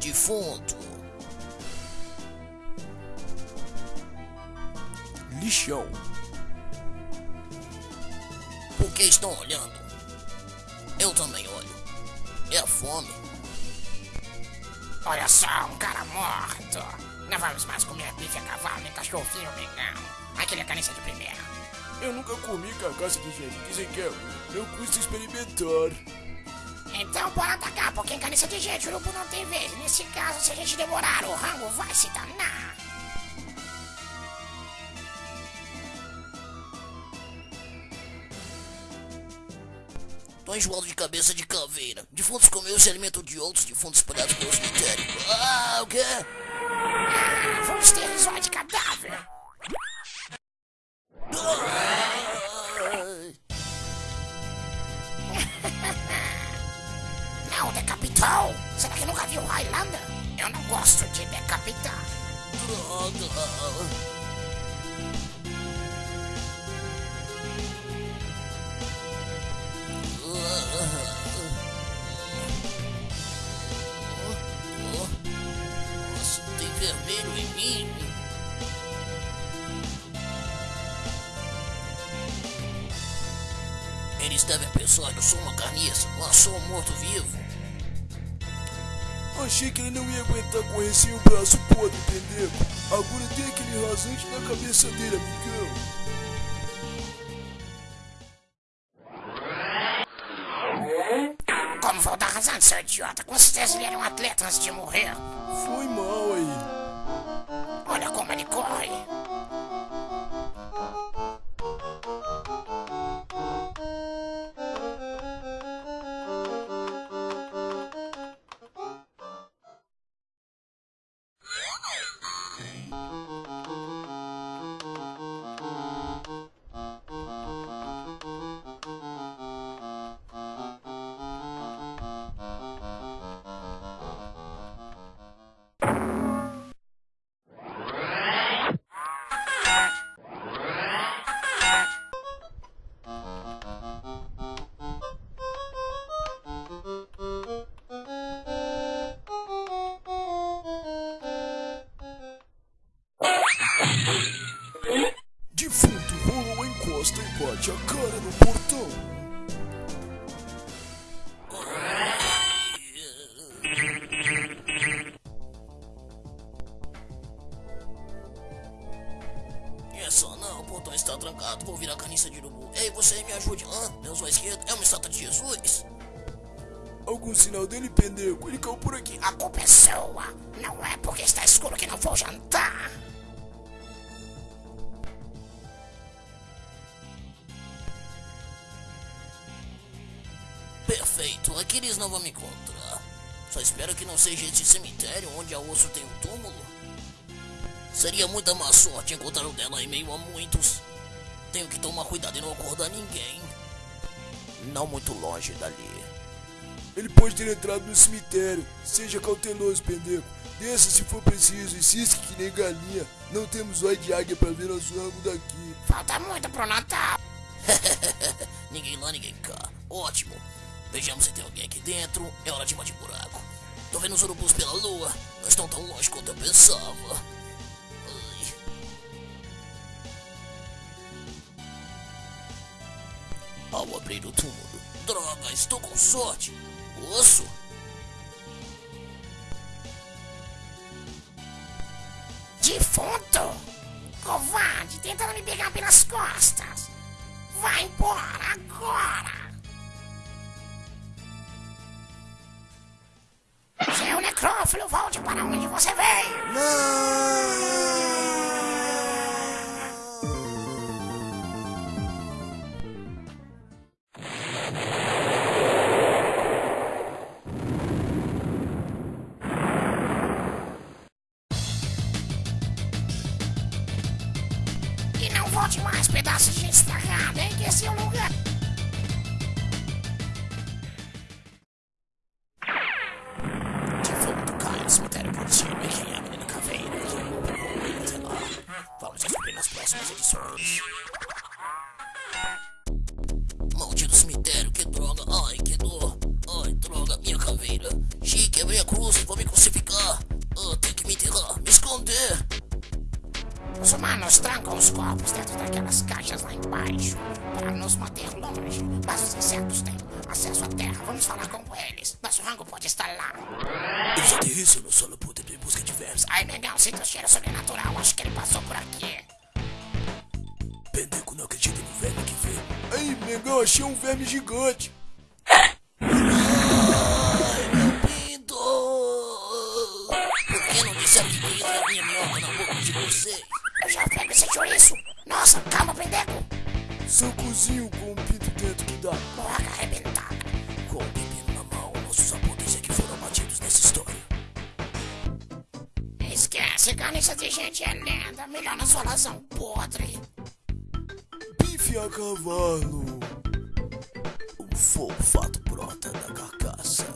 Defunto. Lixão. Por que estão olhando? Eu também olho. É fome. Olha só, um cara morto. Não vamos mais comer bife a cavalo nem cachorrinho vegano. Aquele é carniça de primeira. Eu nunca comi carcaça de gente. Dizem que é ruim. Não custa experimentar. Então bora atacar, porque em carniça de gente o urubu não tem vez. Nesse caso, se a gente demorar, o rango vai se danar. Tô enjoado de cabeça de caveira. Defuntos comeu e se alimentam de outros defuntos espalhados pelo cemitério. Ah, o quê? Ah, vamos ter risóide de cadáver. Decapitou. Será que nunca viu Highlander? Eu não gosto de decapitar. droga. Vermelho em mim. Eles devem pensar eu sou uma carniça, mas sou um morto-vivo. Achei que ele não ia aguentar correr sem o braço podre, pendeco. Agora tem aquele rasante na cabeça dele, amigão. Como vou dar razão, seu idiota? Com certeza ele era um atleta antes de morrer. Foi mal aí. Olha como ele corre. Encosta e bate a cara no portão. É só não, o portão está trancado, vou virar carniça de urubu. Ei, você me ajude. Hã? Deus à esquerda, é uma estátua de Jesus? Algum sinal dele, pendeco? Ele caiu por aqui. A culpa é sua. Não é porque está escuro que não vou jantar. Perfeito, aqui eles não vão me encontrar. Só espero que não seja esse cemitério onde a osso tem um túmulo. Seria muita má sorte encontrar o dela em meio a muitos. Tenho que tomar cuidado e não acordar ninguém. Não muito longe dali. Ele pode ter entrado no cemitério. Seja cauteloso, pendeco. Desça se for preciso e cisque que nem galinha. Não temos olho de águia pra ver nosso rango daqui. Falta muito pro Natal. ninguém lá, ninguém cá. Ótimo. Vejamos se tem alguém aqui dentro. É hora de invadir buraco. Tô vendo os urubus pela lua. Não estão tão longe quanto eu pensava. Ai. Ao abrir o túmulo. Droga, estou com sorte. Osso? Defunto. Covarde, tentando me pegar pelas costas. Vai embora agora. Necrófilo, volte para onde você veio. E não volte mais, pedaço de estragada, hein? Que esse é o lugar. Os corpos dentro daquelas caixas lá embaixo para nos manter longe. Mas os insetos têm acesso à terra. Vamos falar com eles. Nosso rango pode estar lá. Eles aterrissam no solo puta em busca de vermes. Ai, negão, sinto o cheiro sobrenatural. Acho que ele passou por aqui. Pendeco não acredita no verme que vê. Aí, Mengão, achei um verme gigante. Eu já pego esse chouriço. Nossa, calma, pendeco. Socozinho com um pinto dentro que dá. Boca arrebentada. Com o pepino na mão, nossos apontes é que foram abatidos nessa história. Esquece, carniça de gente é lenda. Melhor na sua razão podre. Bife a cavalo. O fogo fato brota da carcaça.